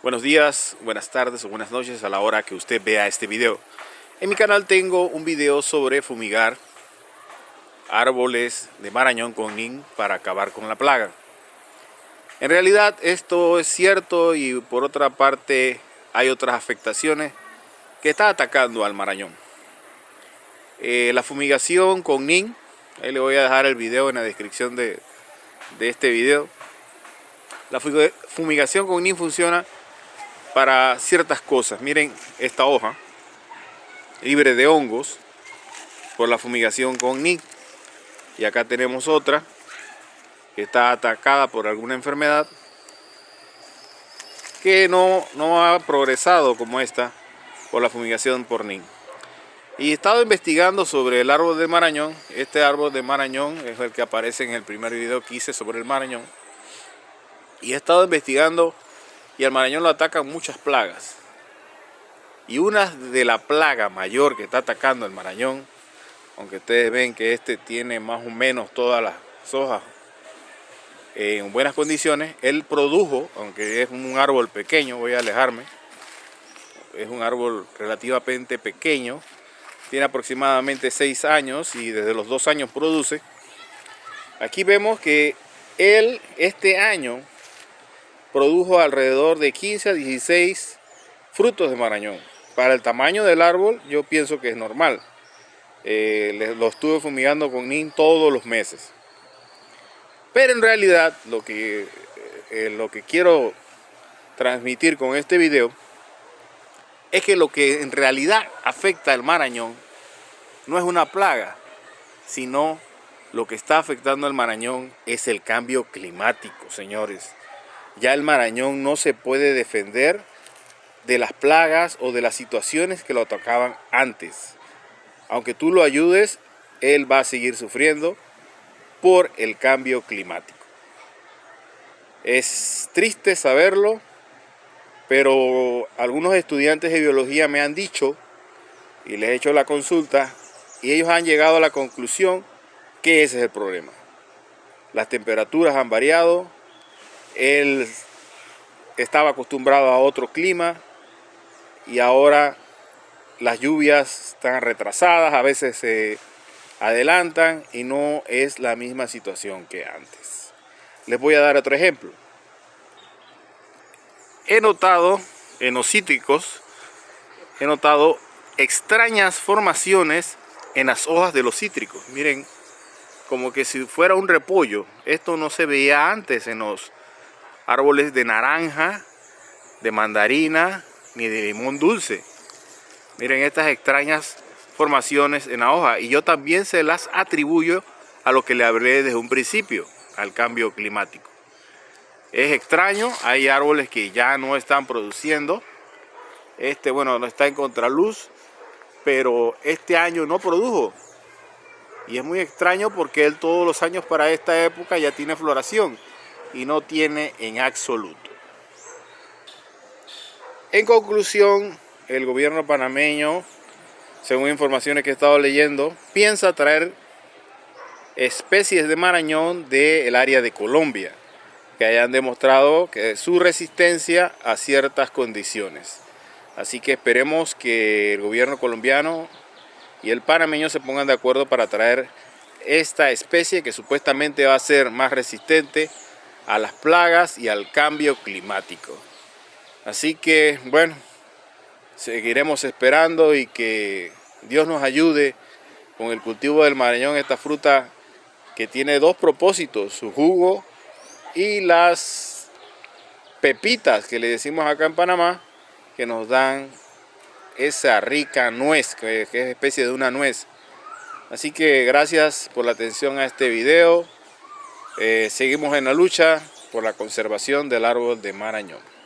Buenos días, buenas tardes o buenas noches a la hora que usted vea este video. En mi canal tengo un video sobre fumigar árboles de marañón con NIN para acabar con la plaga. En realidad esto es cierto y por otra parte hay otras afectaciones que está atacando al marañón. Eh, la fumigación con NIN, ahí le voy a dejar el video en la descripción de, de este video. La fumigación con NIN funciona para ciertas cosas. Miren esta hoja, libre de hongos, por la fumigación con NIC. Y acá tenemos otra, que está atacada por alguna enfermedad, que no, no ha progresado como esta por la fumigación por NIC. Y he estado investigando sobre el árbol de Marañón. Este árbol de Marañón es el que aparece en el primer video que hice sobre el Marañón. Y he estado investigando y al marañón lo atacan muchas plagas. Y una de la plaga mayor que está atacando el marañón, aunque ustedes ven que este tiene más o menos todas las hojas en buenas condiciones, él produjo, aunque es un árbol pequeño, voy a alejarme, es un árbol relativamente pequeño, tiene aproximadamente 6 años y desde los 2 años produce. Aquí vemos que él este año produjo alrededor de 15 a 16 frutos de marañón. Para el tamaño del árbol yo pienso que es normal. Eh, lo estuve fumigando con NIN todos los meses. Pero en realidad lo que, eh, lo que quiero transmitir con este video es que lo que en realidad afecta al marañón no es una plaga, sino lo que está afectando al marañón es el cambio climático, señores ya el Marañón no se puede defender de las plagas o de las situaciones que lo atacaban antes. Aunque tú lo ayudes, él va a seguir sufriendo por el cambio climático. Es triste saberlo, pero algunos estudiantes de biología me han dicho, y les he hecho la consulta, y ellos han llegado a la conclusión que ese es el problema. Las temperaturas han variado, él estaba acostumbrado a otro clima y ahora las lluvias están retrasadas, a veces se adelantan y no es la misma situación que antes. Les voy a dar otro ejemplo. He notado en los cítricos, he notado extrañas formaciones en las hojas de los cítricos. Miren, como que si fuera un repollo. Esto no se veía antes en los árboles de naranja, de mandarina, ni de limón dulce. Miren estas extrañas formaciones en la hoja y yo también se las atribuyo a lo que le hablé desde un principio, al cambio climático. Es extraño, hay árboles que ya no están produciendo. Este, bueno, no está en contraluz, pero este año no produjo. Y es muy extraño porque él todos los años para esta época ya tiene floración y no tiene en absoluto. En conclusión, el gobierno panameño, según informaciones que he estado leyendo, piensa traer especies de marañón del área de Colombia, que hayan demostrado que su resistencia a ciertas condiciones. Así que esperemos que el gobierno colombiano y el panameño se pongan de acuerdo para traer esta especie que supuestamente va a ser más resistente a las plagas y al cambio climático. Así que, bueno, seguiremos esperando y que Dios nos ayude con el cultivo del marañón, esta fruta que tiene dos propósitos, su jugo y las pepitas que le decimos acá en Panamá, que nos dan esa rica nuez, que, es especie de una nuez. Así que gracias por la atención a este video. Eh, seguimos en la lucha por la conservación del árbol de Marañón.